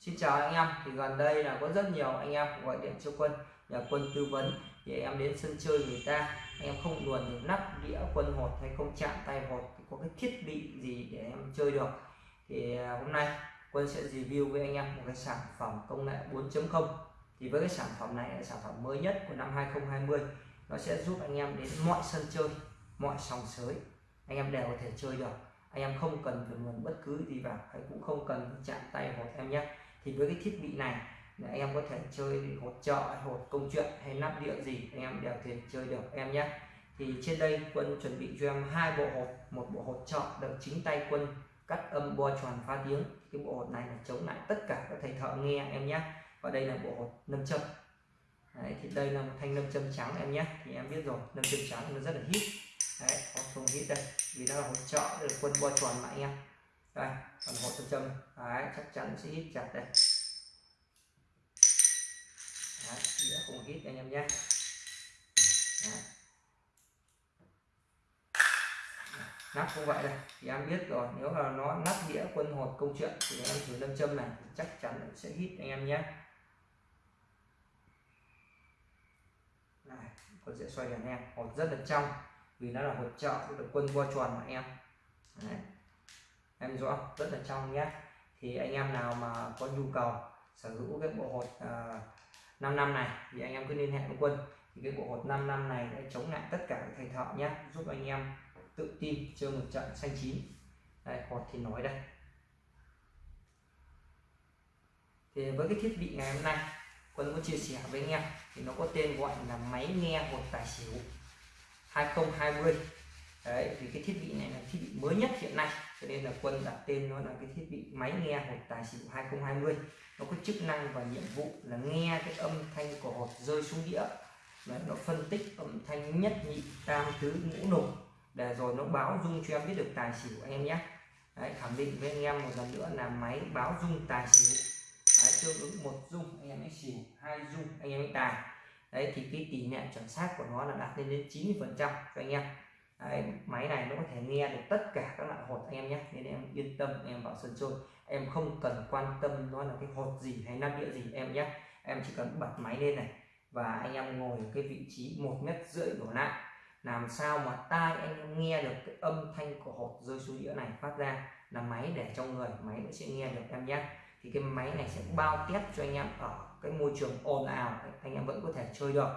Xin chào anh em, thì gần đây là có rất nhiều anh em gọi điện cho quân, nhờ quân tư vấn thì em đến sân chơi người ta. Em không luồn được nắp đĩa quân hột hay không chạm tay hột có cái thiết bị gì để em chơi được. Thì à, hôm nay quân sẽ review với anh em một cái sản phẩm công nghệ 4.0 thì với cái sản phẩm này là sản phẩm mới nhất của năm 2020 nó sẽ giúp anh em đến mọi sân chơi, mọi sòng sới. Anh em đều có thể chơi được. Anh em không cần phải luồn bất cứ gì vào hay cũng không cần chạm tay hột em nhé thì với cái thiết bị này là em có thể chơi hột trợ hột công chuyện hay nắp địa gì anh em đều thể chơi được em nhé. Thì trên đây quân chuẩn bị cho em hai bộ hột. Một bộ hột trợ được chính tay quân cắt âm bo tròn phá tiếng cái bộ hột này là chống lại tất cả các thầy thợ nghe em nhé. Và đây là bộ hột nâm châm. Đấy, thì đây là một thanh nâm châm trắng em nhé. Thì em biết rồi nâm châm trắng nó rất là hít. Đấy, không hít đây. Vì nó là hột trợ được quân bo tròn mà anh em đây còn hộ châm châm Đấy, chắc chắn sẽ hít chặt đây. Đấy, đĩa không hít anh em nhé. Đấy. nắp cũng vậy đây thì em biết rồi nếu là nó nắp đĩa quân hột công chuyện thì em thử lâm châm này chắc chắn sẽ hít anh em nhé. Này con sẽ xoay đèn em hột rất là trong vì nó là hột trợ được quân vo tròn mà em. Đấy em rõ rất là trong nhé. Thì anh em nào mà có nhu cầu sở hữu cái bộ hột à, uh, 5 năm này thì anh em cứ liên hệ với quân. Thì cái bộ hột 5 năm này sẽ chống lại tất cả các thầy thợ nhé. Giúp anh em tự tin chơi một trận xanh chín. Đây hột thì nói đây. Thì với cái thiết bị ngày hôm nay quân muốn chia sẻ với anh em thì nó có tên gọi là máy nghe hột tài xỉu 2020 đấy thì cái thiết bị này là thiết bị mới nhất hiện nay cho nên là quân đặt tên nó là cái thiết bị máy nghe hộp tài xỉu 2020 nó có chức năng và nhiệm vụ là nghe cái âm thanh của hột rơi xuống đĩa. Đấy, nó phân tích âm thanh nhất nhị tam tứ ngũ lục để rồi nó báo dung cho em biết được tài xỉu anh em nhé. Đấy, khẳng định với anh em một lần nữa là máy báo dung tài xỉu. Đấy, tương ứng một dung anh em ấy xỉu hai dung anh em ấy tài. Đấy thì cái tỷ lệ chuẩn xác của nó là đạt lên đến 90 phần trăm cho anh em đấy, máy này nó có thể nghe được tất cả các loại hột anh em nhé. Nên em yên tâm em vào sân chơi. Em không cần quan tâm nó là cái hột gì hay nắp địa gì em nhé. Em chỉ cần bật máy lên này và anh em ngồi ở cái vị trí một mét rưỡi đổ lại. Làm sao mà tai anh em nghe được cái âm thanh của hột rơi xuống đĩa này phát ra là máy để trong người máy nó sẽ nghe được em nhé. Thì cái máy này sẽ bao tiếp cho anh em ở cái môi trường ồn ào anh em vẫn có thể chơi được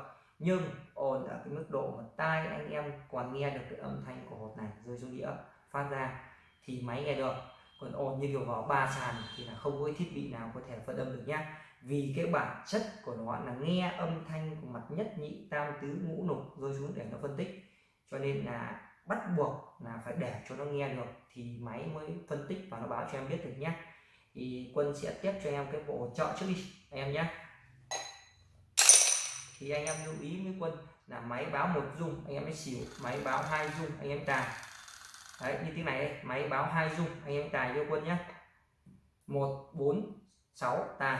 nhưng, ồn ở cái mức độ mà tai anh em còn nghe được cái âm thanh của hột này, rơi xuống đĩa, phát ra, thì máy nghe được. Còn ồn như kiểu vào ba sàn thì là không có thiết bị nào có thể phân âm được nhá. Vì cái bản chất của nó là nghe âm thanh của mặt nhất nhị, tam tứ, ngũ lục rơi xuống để nó phân tích. Cho nên là bắt buộc là phải để cho nó nghe được thì máy mới phân tích và nó báo cho em biết được nhé thì quân sẽ tiếp cho em cái bộ trợ trước đi, em nhé thì anh em lưu ý với quân là máy báo một dung, anh em mới xỉu, máy báo hai dung, anh em tài đấy, như thế này đây. máy báo hai dung, anh em tài cho quân nhé. Một, bốn, sáu, tài.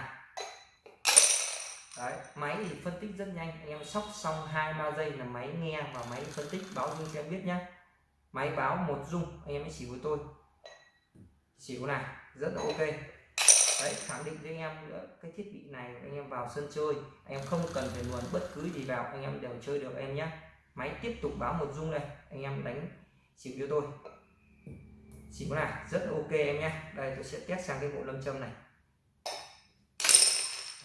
Đấy, máy thì phân tích rất nhanh, anh em sóc xong hai, ba giây là máy nghe và máy phân tích báo dung cho em biết nhé. Máy báo một dung, anh em mới xỉu với tôi. Xỉu này, rất là ok đấy khẳng định với anh em nữa cái thiết bị này anh em vào sân chơi anh em không cần phải luồn bất cứ gì vào anh em đều chơi được em nhé. Máy tiếp tục báo một dung này anh em đánh xỉu cho tôi. Xỉu này rất là ok em nhé. Đây tôi sẽ test sang cái bộ lâm châm này.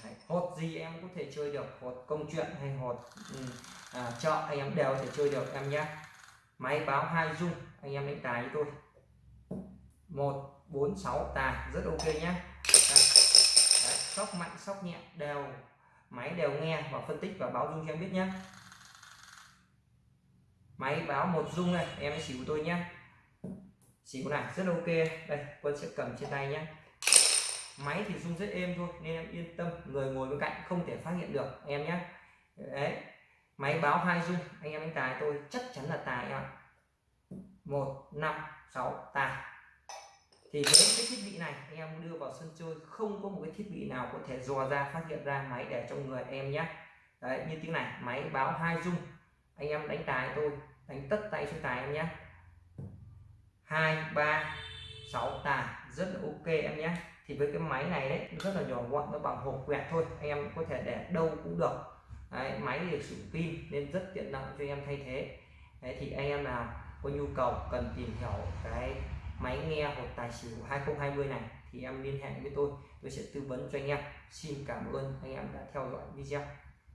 Đấy, hột gì em có thể chơi được hột công chuyện hay hột ừ, à, chợ anh em đều có thể chơi được em nhé. Máy báo hai dung anh em đánh tài với tôi. Một bốn sáu tài rất ok nhé sóc mạnh, sóc nhẹ, đều, máy đều nghe và phân tích và báo dung cho em biết nhé máy báo một dung này, em xỉu tôi nhé xỉu này, rất ok. Đây, quân sẽ cầm trên tay nhé máy thì rung rất êm thôi, nên em yên tâm, người ngồi bên cạnh không thể phát hiện được em nhé đấy, máy báo hai dung, anh em đánh tài tôi, chắc chắn là tài em ạ. Một, năm, sáu, tài thì với cái thiết bị này anh em đưa vào sân chơi không có một cái thiết bị nào có thể dò ra phát hiện ra máy để trong người em nhé. Đấy như tiếng này máy báo hai dung anh em đánh tài tôi đánh tất tay xuống tài em nhé. Hai ba sáu tài rất là ok em nhé. Thì với cái máy này đấy rất là nhỏ gọn nó bằng hộp quẹt thôi anh em có thể để đâu cũng được. Đấy, máy được sử pin nên rất tiện lợi cho em thay thế. Đấy, thì anh em nào có nhu cầu cần tìm hiểu cái máy nghe hột tài xỉu 2020 này thì em liên hệ với tôi. Tôi sẽ tư vấn cho anh em. Xin cảm ơn anh em đã theo dõi video.